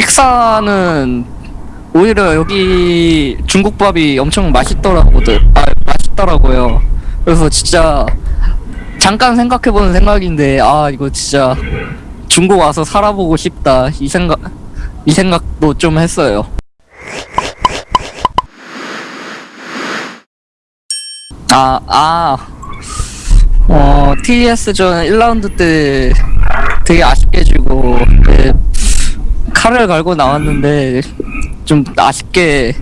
식사는 오히려 여기 중국밥이 엄청 맛있더라고들 아 맛있더라고요. 그래서 진짜 잠깐 생각해보는 생각인데 아 이거 진짜 중국 와서 살아보고 싶다. 이 생각 이 생각도 좀 했어요. 아, 아, 어, TS전 1라운드 때 되게 아쉽게 지고, 네, 칼을 갈고 나왔는데, 좀 아쉽게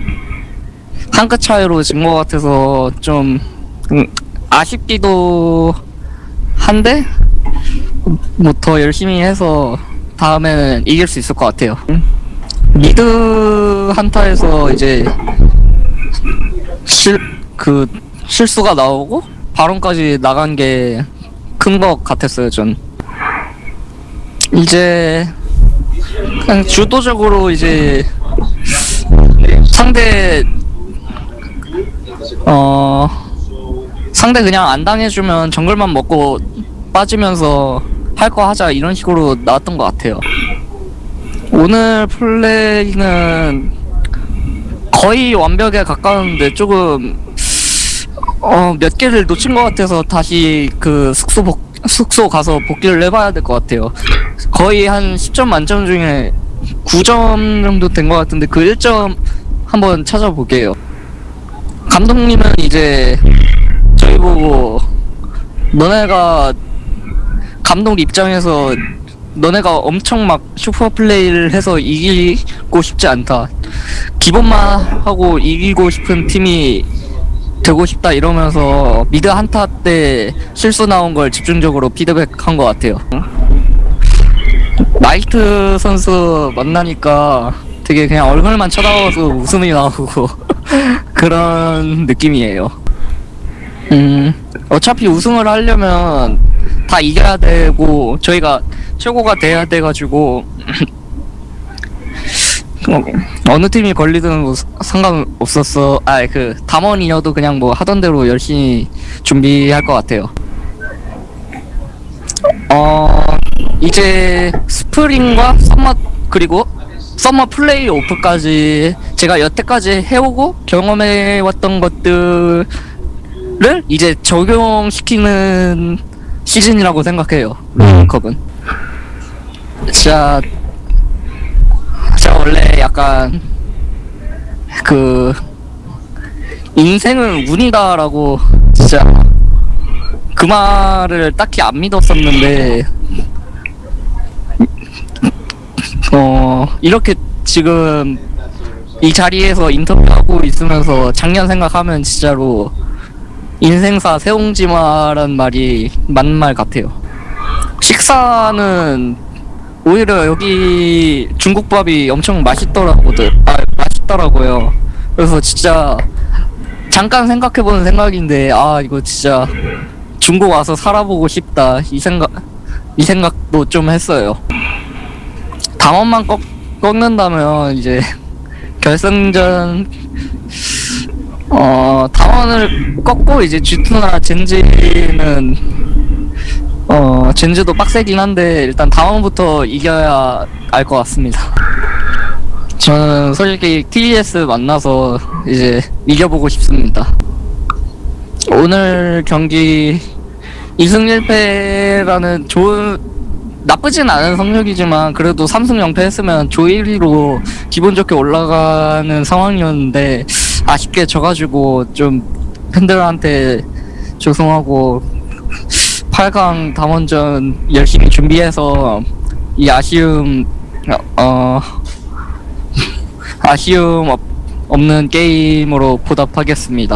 한 끗 차이로 진 것 같아서 좀, 음, 아쉽기도 한데, 뭐 더 열심히 해서 다음에는 이길 수 있을 것 같아요. 미드 한타에서 이제 실, 그, 실수가 나오고, 바론까지 나간 게 큰 것 같았어요, 전. 이제, 그냥 주도적으로 이제, 상대, 어, 상대 그냥 안 당해주면 정글만 먹고 빠지면서 할 거 하자, 이런 식으로 나왔던 것 같아요. 오늘 플레이는 거의 완벽에 가까운데 조금 어 몇 개를 놓친 것 같아서 다시 그 숙소 복 숙소 가서 복귀를 해봐야 될 것 같아요. 거의 한 10점 만점 중에 9점 정도 된 것 같은데 그 1점 한번 찾아볼게요. 감독님은 이제 저희 보고 너네가 감독 입장에서 너네가 엄청 막 슈퍼 플레이를 해서 이기고 싶지 않다. 기본만 하고 이기고 싶은 팀이 되고 싶다 이러면서 미드 한타 때 실수 나온 걸 집중적으로 피드백한 것 같아요. 나이트 선수 만나니까 되게 그냥 얼굴만 쳐다봐서 웃음이 나오고 그런 느낌이에요. 음, 어차피 우승을 하려면 다 이겨야 되고 저희가 최고가 돼야 돼가지고 어, 어느 팀이 걸리든 뭐 상관없었어. 아, 그 담원이어도 그냥 뭐 하던 대로 열심히 준비할 것 같아요. 어, 이제 Spring과 Summer 그리고 Summer 플레이 오프까지 제가 여태까지 해오고 경험해왔던 것들을 이제 적용시키는 시즌이라고 생각해요. 롤컵은. 진짜 제가 원래 약간 그 인생은 운이다라고 진짜 그 말을 딱히 안 믿었었는데 어 이렇게 지금 이 자리에서 인터뷰하고 있으면서 작년 생각하면 진짜로 인생사 세옹지마란 말이 맞는 말 같아요. 식사는 오히려 여기 중국밥이 엄청 맛있더라고들 아 맛있더라고요. 그래서 진짜 잠깐 생각해보는 생각인데 아 이거 진짜 중국 와서 살아보고 싶다. 이 생각 이 생각도 좀 했어요 당원만 꺾, 꺾는다면 이제 결승전 어 당원을 꺾고 이제 G2나 젠지는 어 젠즈도 빡세긴 한데 일단 다음부터 이겨야 알 것 같습니다. 저는 솔직히 TES 만나서 이제 이겨보고 싶습니다. 오늘 경기 2승 1패라는 좋은 나쁘진 않은 성적이지만 그래도 3승 0패 했으면 조 1위로 기분 좋게 올라가는 상황이었는데 아쉽게 져가지고 좀 팬들한테 죄송하고 8강 담원전 열심히 준비해서 이 아쉬움 어 아쉬움 없, 없는 게임으로 보답하겠습니다.